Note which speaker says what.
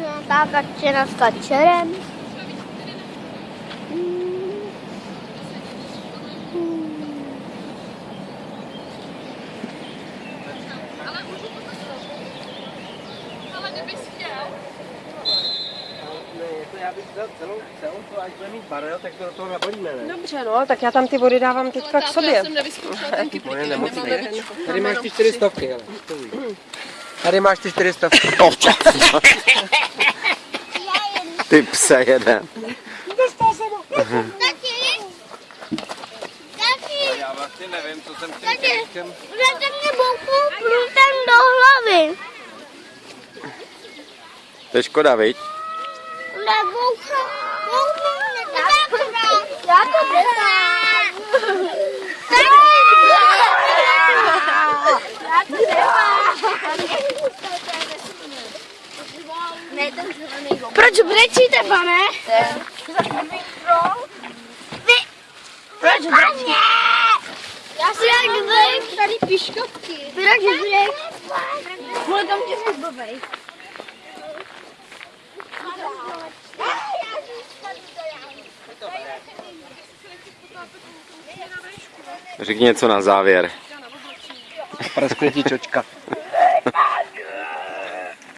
Speaker 1: Nějaká kačena s kačerem?
Speaker 2: Já bych vzal celou, celou to, až bude mít barel, tak to do toho nabalíme, ne?
Speaker 3: Dobře, no, tak já tam ty vody dávám teďka k
Speaker 4: táto, já
Speaker 3: sobě.
Speaker 4: jsem nevyzkoušela ten
Speaker 2: nemocný.
Speaker 4: víčko.
Speaker 2: Tady máš ty čtyři stovky, ale. Tady máš ty čtyři stovky.
Speaker 5: Ty pse jeden.
Speaker 1: Tati! Tati!
Speaker 2: Já vlastně nevím, co jsem
Speaker 1: Tati!
Speaker 2: chtěl.
Speaker 1: Budete mě bouchnout průtem do hlavy.
Speaker 5: To je škoda, viď?
Speaker 1: Nemám. Já to nemám. Proč brečíte, pane? Vy... Proč brečíte? Já si jak brek. Tady piškotky. Proč brek? Můj tam tě zbavej.
Speaker 5: Řekni něco na závěr.
Speaker 2: Praskne ti čočka.